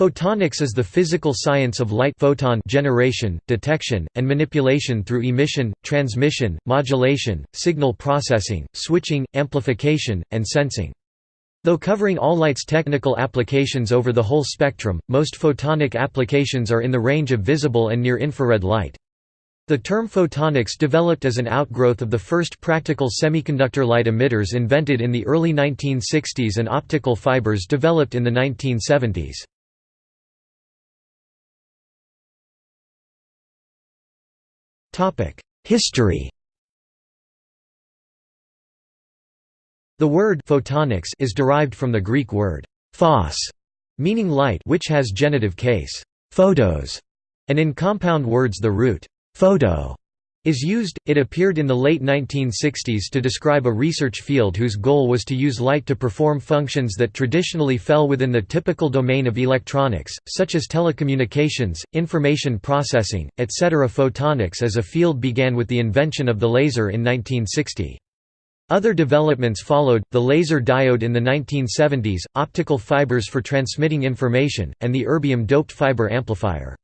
Photonics is the physical science of light photon generation, detection, and manipulation through emission, transmission, modulation, signal processing, switching, amplification, and sensing. Though covering all light's technical applications over the whole spectrum, most photonic applications are in the range of visible and near-infrared light. The term photonics developed as an outgrowth of the first practical semiconductor light emitters invented in the early 1960s and optical fibers developed in the 1970s. History. The word photonics is derived from the Greek word phos, meaning light which has genitive case photos, and in compound words the root photo is used. It appeared in the late 1960s to describe a research field whose goal was to use light to perform functions that traditionally fell within the typical domain of electronics, such as telecommunications, information processing, etc. Photonics as a field began with the invention of the laser in 1960. Other developments followed, the laser diode in the 1970s, optical fibers for transmitting information, and the erbium-doped fiber amplifier.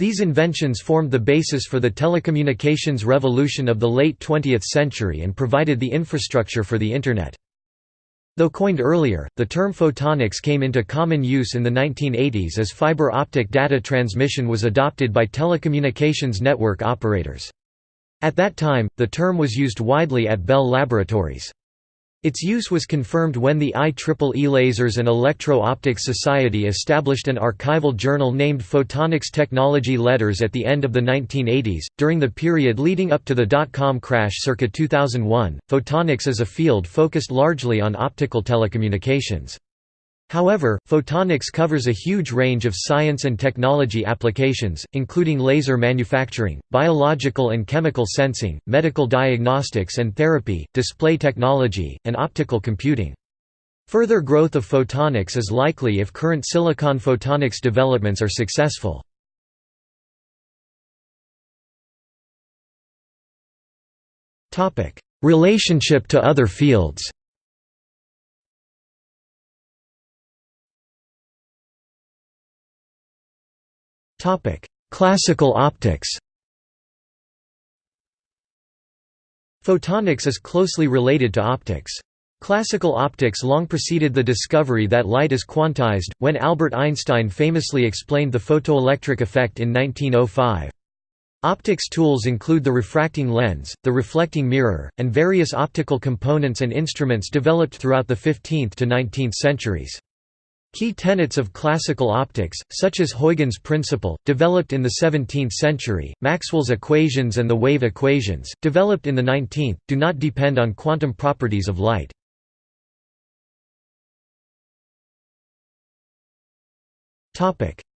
These inventions formed the basis for the telecommunications revolution of the late 20th century and provided the infrastructure for the Internet. Though coined earlier, the term photonics came into common use in the 1980s as fiber optic data transmission was adopted by telecommunications network operators. At that time, the term was used widely at Bell Laboratories. Its use was confirmed when the IEEE Lasers and Electro-Optics Society established an archival journal named Photonics Technology Letters at the end of the 1980s. During the period leading up to the dot-com crash circa 2001, photonics is a field focused largely on optical telecommunications. However, photonics covers a huge range of science and technology applications, including laser manufacturing, biological and chemical sensing, medical diagnostics and therapy, display technology, and optical computing. Further growth of photonics is likely if current silicon photonics developments are successful. Relationship to other fields Topic: Classical optics. Photonics is closely related to optics. Classical optics long preceded the discovery that light is quantized, when Albert Einstein famously explained the photoelectric effect in 1905. Optics tools include the refracting lens, the reflecting mirror, and various optical components and instruments developed throughout the 15th to 19th centuries. Key tenets of classical optics, such as Huygens' principle, developed in the 17th century, Maxwell's equations and the wave equations, developed in the 19th, do not depend on quantum properties of light.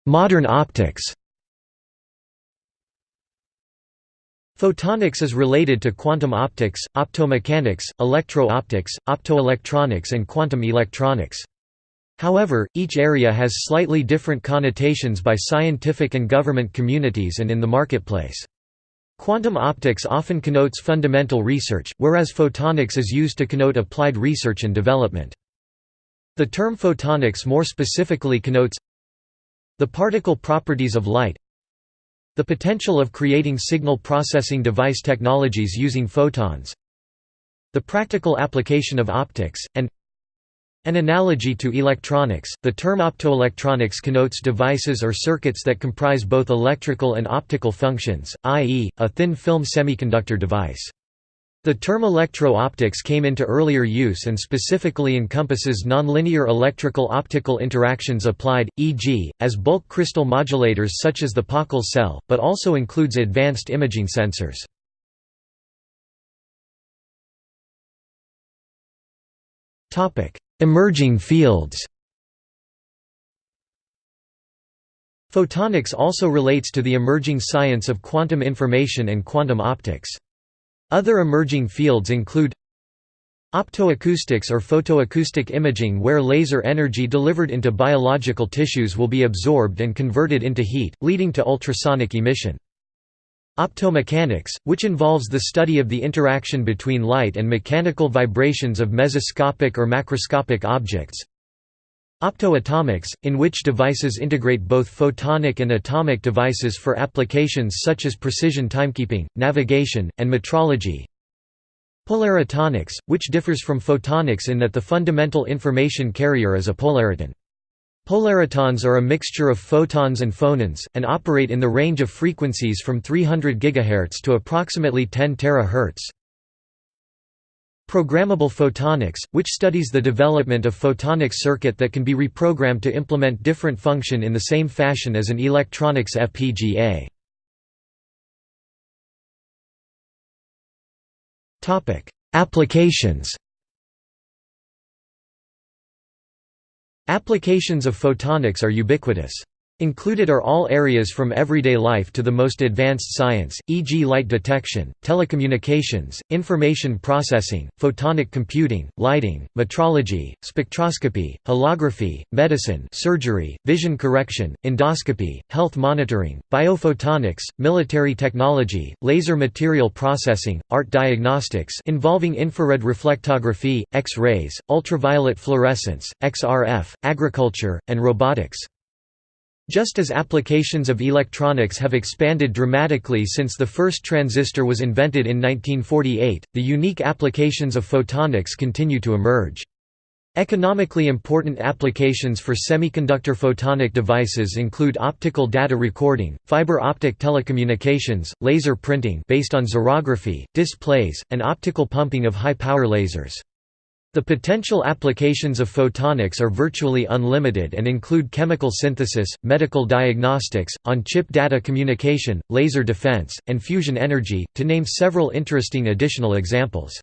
Modern optics Photonics is related to quantum optics, optomechanics, electro-optics, optoelectronics and quantum electronics. However, each area has slightly different connotations by scientific and government communities and in the marketplace. Quantum optics often connotes fundamental research, whereas photonics is used to connote applied research and development. The term photonics more specifically connotes the particle properties of light the potential of creating signal processing device technologies using photons the practical application of optics, and an analogy to electronics, the term optoelectronics connotes devices or circuits that comprise both electrical and optical functions, i.e., a thin film semiconductor device. The term electro-optics came into earlier use and specifically encompasses nonlinear electrical-optical interactions applied, e.g., as bulk crystal modulators such as the Pockels cell, but also includes advanced imaging sensors. Emerging fields Photonics also relates to the emerging science of quantum information and quantum optics. Other emerging fields include Optoacoustics or photoacoustic imaging where laser energy delivered into biological tissues will be absorbed and converted into heat, leading to ultrasonic emission. Optomechanics, which involves the study of the interaction between light and mechanical vibrations of mesoscopic or macroscopic objects. Optoatomics, in which devices integrate both photonic and atomic devices for applications such as precision timekeeping, navigation, and metrology. Polaritonics, which differs from photonics in that the fundamental information carrier is a polariton. Polaritons are a mixture of photons and phonons, and operate in the range of frequencies from 300 GHz to approximately 10 THz. Programmable photonics, which studies the development of photonic circuit that can be reprogrammed to implement different function in the same fashion as an electronics FPGA. Applications Applications of photonics are ubiquitous. Included are all areas from everyday life to the most advanced science, e.g. light detection, telecommunications, information processing, photonic computing, lighting, metrology, spectroscopy, holography, medicine surgery, vision correction, endoscopy, health monitoring, biophotonics, military technology, laser material processing, art diagnostics involving infrared reflectography, X-rays, ultraviolet fluorescence, XRF, agriculture, and robotics. Just as applications of electronics have expanded dramatically since the first transistor was invented in 1948, the unique applications of photonics continue to emerge. Economically important applications for semiconductor photonic devices include optical data recording, fiber optic telecommunications, laser printing based on xerography, displays, and optical pumping of high-power lasers. The potential applications of photonics are virtually unlimited and include chemical synthesis, medical diagnostics, on-chip data communication, laser defense, and fusion energy, to name several interesting additional examples.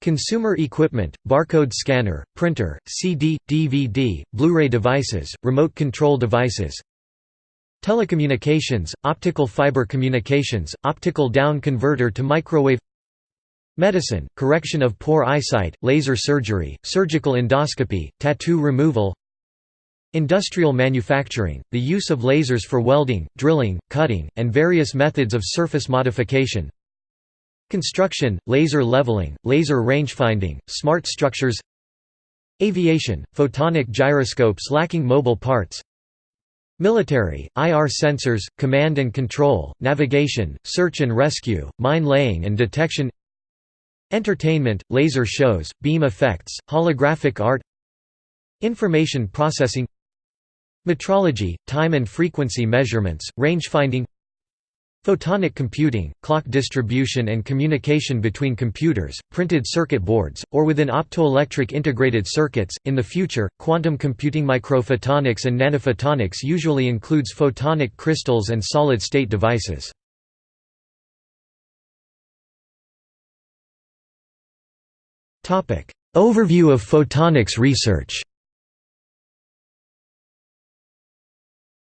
Consumer equipment, barcode scanner, printer, CD, DVD, Blu-ray devices, remote control devices, Telecommunications, optical fiber communications, optical down converter to microwave Medicine, correction of poor eyesight, laser surgery, surgical endoscopy, tattoo removal. Industrial manufacturing, the use of lasers for welding, drilling, cutting, and various methods of surface modification. Construction, laser leveling, laser rangefinding, smart structures. Aviation, photonic gyroscopes lacking mobile parts. Military, IR sensors, command and control, navigation, search and rescue, mine laying and detection Entertainment, laser shows, beam effects, holographic art Information processing Metrology, time and frequency measurements, rangefinding Photonic computing, clock distribution and communication between computers, printed circuit boards, or within optoelectric integrated circuits. In the future, quantum computing microphotonics and nanophotonics usually includes photonic crystals and solid state devices. Overview of photonics research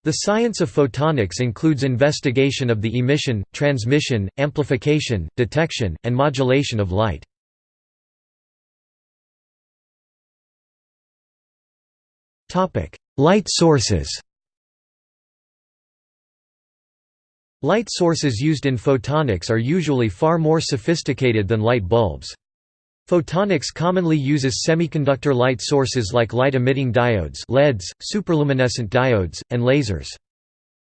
The science of photonics includes investigation of the emission, transmission, amplification, detection, and modulation of light. Light sources Light sources used in photonics are usually far more sophisticated than light bulbs. Photonics commonly uses semiconductor light sources like light-emitting diodes LEDs, superluminescent diodes, and lasers.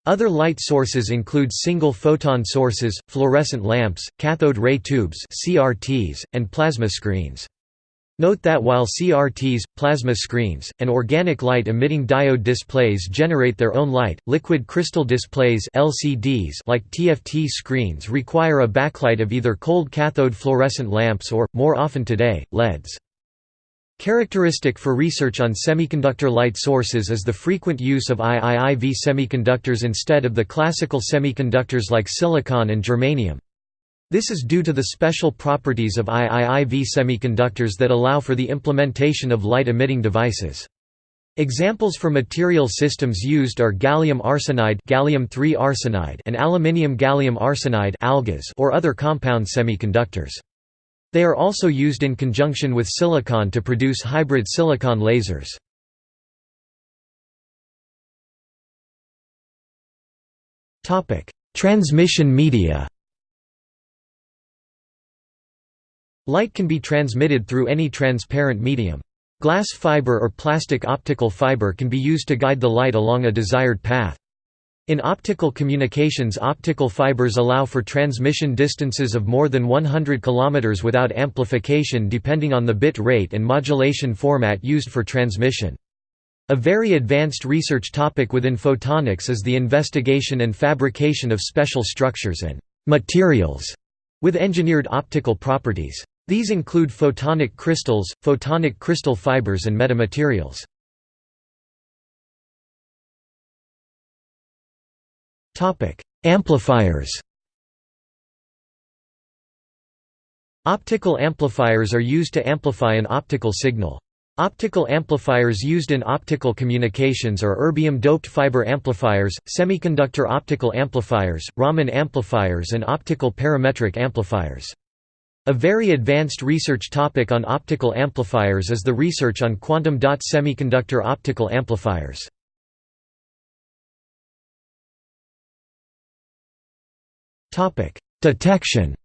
Other light sources include single photon sources, fluorescent lamps, cathode ray tubes CRTs, and plasma screens. Note that while CRTs, plasma screens, and organic light-emitting diode displays generate their own light, liquid crystal displays LCDs like TFT screens require a backlight of either cold cathode fluorescent lamps or, more often today, LEDs. Characteristic for research on semiconductor light sources is the frequent use of IIIV semiconductors instead of the classical semiconductors like silicon and germanium. This is due to the special properties of IIIV semiconductors that allow for the implementation of light-emitting devices. Examples for material systems used are gallium arsenide, gallium arsenide and aluminium gallium arsenide or other compound semiconductors. They are also used in conjunction with silicon to produce hybrid silicon lasers. Transmission media Light can be transmitted through any transparent medium. Glass fiber or plastic optical fiber can be used to guide the light along a desired path. In optical communications optical fibers allow for transmission distances of more than 100 km without amplification depending on the bit rate and modulation format used for transmission. A very advanced research topic within photonics is the investigation and fabrication of special structures and materials with engineered optical properties. These include photonic crystals, photonic crystal fibers and metamaterials. Amplifiers Optical amplifiers are used to amplify an optical signal. Optical amplifiers used in optical communications are erbium-doped fiber amplifiers, semiconductor optical amplifiers, Raman amplifiers and optical parametric amplifiers. A very advanced research topic on optical amplifiers is the research on quantum dot semiconductor optical amplifiers. Detection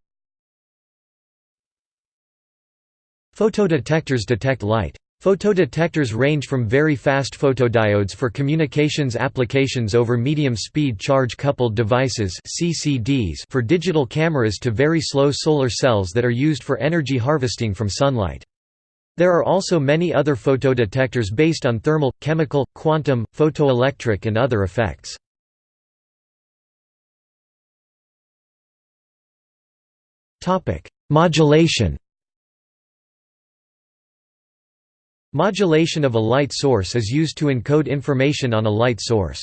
Photodetectors detect light. Photodetectors range from very fast photodiodes for communications applications over medium-speed charge-coupled devices for digital cameras to very slow solar cells that are used for energy harvesting from sunlight. There are also many other photodetectors based on thermal, chemical, quantum, photoelectric and other effects. Modulation Modulation of a light source is used to encode information on a light source.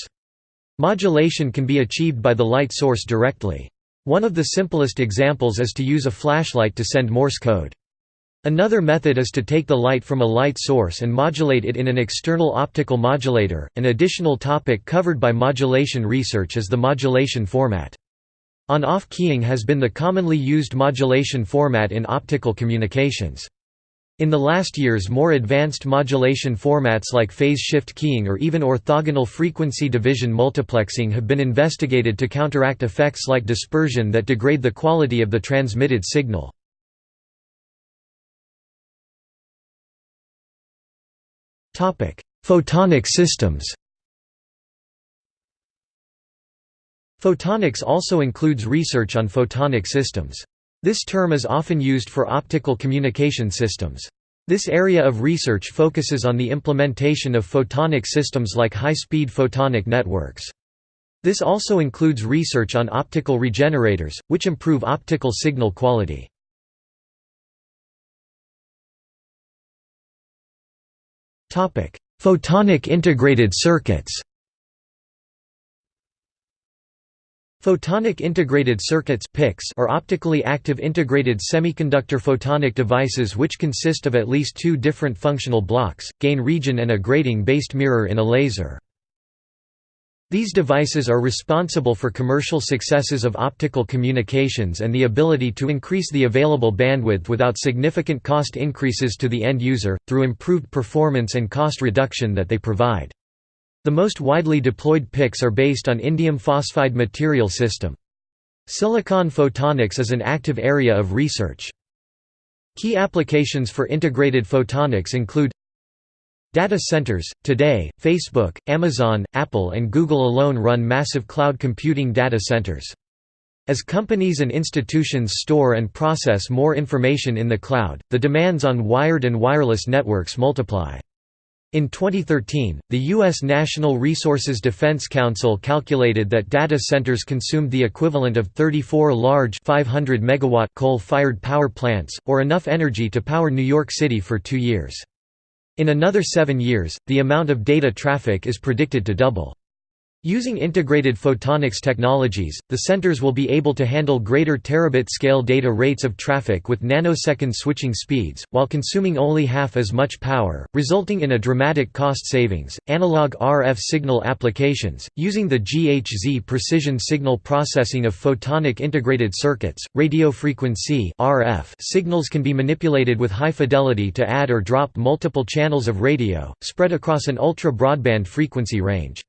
Modulation can be achieved by the light source directly. One of the simplest examples is to use a flashlight to send Morse code. Another method is to take the light from a light source and modulate it in an external optical modulator. An additional topic covered by modulation research is the modulation format. On-off keying has been the commonly used modulation format in optical communications. In the last years more advanced modulation formats like phase shift keying or even orthogonal frequency division multiplexing have been investigated to counteract effects like dispersion that degrade the quality of the transmitted signal. Photonic systems Photonics also includes research on photonic systems. This term is often used for optical communication systems. This area of research focuses on the implementation of photonic systems like high-speed photonic networks. This also includes research on optical regenerators, which improve optical signal quality. Photonic integrated circuits Photonic integrated circuits are optically active integrated semiconductor photonic devices which consist of at least two different functional blocks, gain region and a grating-based mirror in a laser. These devices are responsible for commercial successes of optical communications and the ability to increase the available bandwidth without significant cost increases to the end user, through improved performance and cost reduction that they provide. The most widely deployed PICs are based on indium phosphide material system. Silicon photonics is an active area of research. Key applications for integrated photonics include Data centers – Today, Facebook, Amazon, Apple and Google alone run massive cloud computing data centers. As companies and institutions store and process more information in the cloud, the demands on wired and wireless networks multiply. In 2013, the U.S. National Resources Defense Council calculated that data centers consumed the equivalent of 34 large 500 megawatt coal-fired power plants, or enough energy to power New York City for two years. In another seven years, the amount of data traffic is predicted to double. Using integrated photonics technologies, the centers will be able to handle greater terabit-scale data rates of traffic with nanosecond switching speeds, while consuming only half as much power, resulting in a dramatic cost savings. Analog RF signal applications, using the GHZ precision signal processing of photonic integrated circuits, radio frequency (RF) signals can be manipulated with high fidelity to add or drop multiple channels of radio, spread across an ultra-broadband frequency range.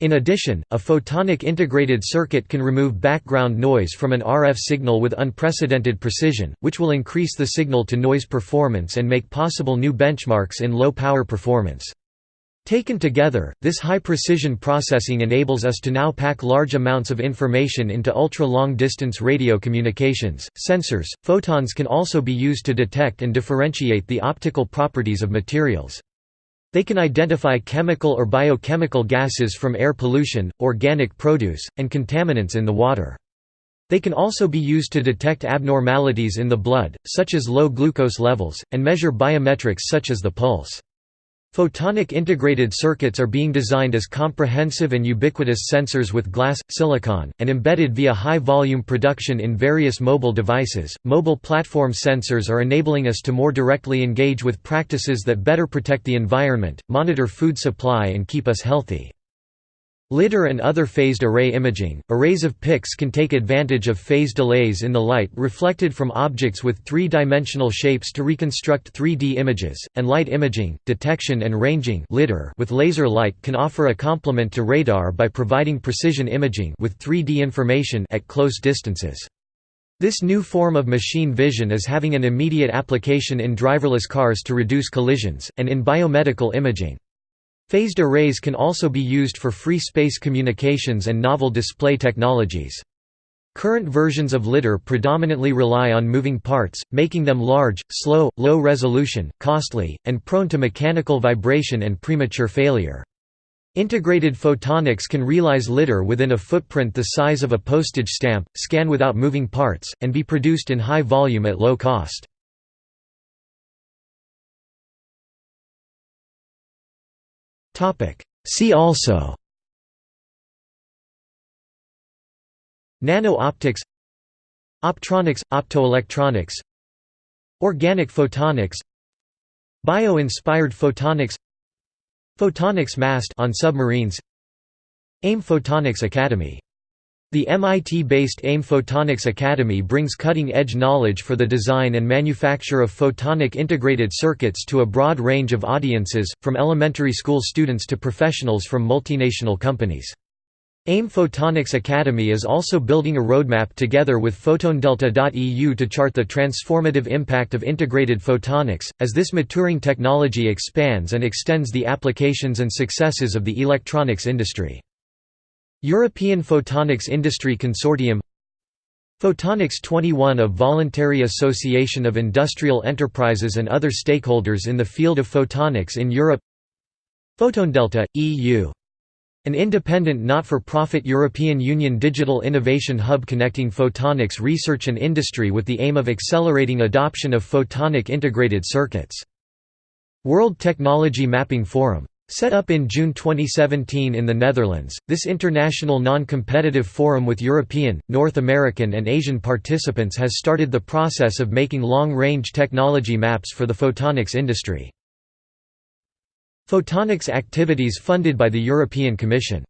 In addition, a photonic integrated circuit can remove background noise from an RF signal with unprecedented precision, which will increase the signal-to-noise performance and make possible new benchmarks in low-power performance. Taken together, this high-precision processing enables us to now pack large amounts of information into ultra-long-distance radio communications. Sensors, photons can also be used to detect and differentiate the optical properties of materials. They can identify chemical or biochemical gases from air pollution, organic produce, and contaminants in the water. They can also be used to detect abnormalities in the blood, such as low glucose levels, and measure biometrics such as the pulse. Photonic integrated circuits are being designed as comprehensive and ubiquitous sensors with glass, silicon, and embedded via high volume production in various mobile devices. Mobile platform sensors are enabling us to more directly engage with practices that better protect the environment, monitor food supply, and keep us healthy. LIDAR and other phased array imaging, arrays of PICs can take advantage of phase delays in the light reflected from objects with three-dimensional shapes to reconstruct 3D images, and light imaging, detection and ranging with laser light can offer a complement to radar by providing precision imaging with 3D information at close distances. This new form of machine vision is having an immediate application in driverless cars to reduce collisions, and in biomedical imaging. Phased arrays can also be used for free space communications and novel display technologies. Current versions of LIDAR predominantly rely on moving parts, making them large, slow, low resolution, costly, and prone to mechanical vibration and premature failure. Integrated photonics can realize LIDAR within a footprint the size of a postage stamp, scan without moving parts, and be produced in high volume at low cost. See also Nano-optics Optronics – optoelectronics Organic photonics Bio-inspired photonics Photonics mast on submarines AIM Photonics Academy the MIT-based AIM Photonics Academy brings cutting-edge knowledge for the design and manufacture of photonic integrated circuits to a broad range of audiences, from elementary school students to professionals from multinational companies. AIM Photonics Academy is also building a roadmap together with PhotonDelta.eu to chart the transformative impact of integrated photonics, as this maturing technology expands and extends the applications and successes of the electronics industry. European Photonics Industry Consortium Photonics 21 a voluntary association of industrial enterprises and other stakeholders in the field of photonics in Europe PhotonDelta, EU. An independent not-for-profit European Union digital innovation hub connecting photonics research and industry with the aim of accelerating adoption of photonic integrated circuits. World Technology Mapping Forum Set up in June 2017 in the Netherlands, this international non-competitive forum with European, North American and Asian participants has started the process of making long-range technology maps for the photonics industry. Photonics activities funded by the European Commission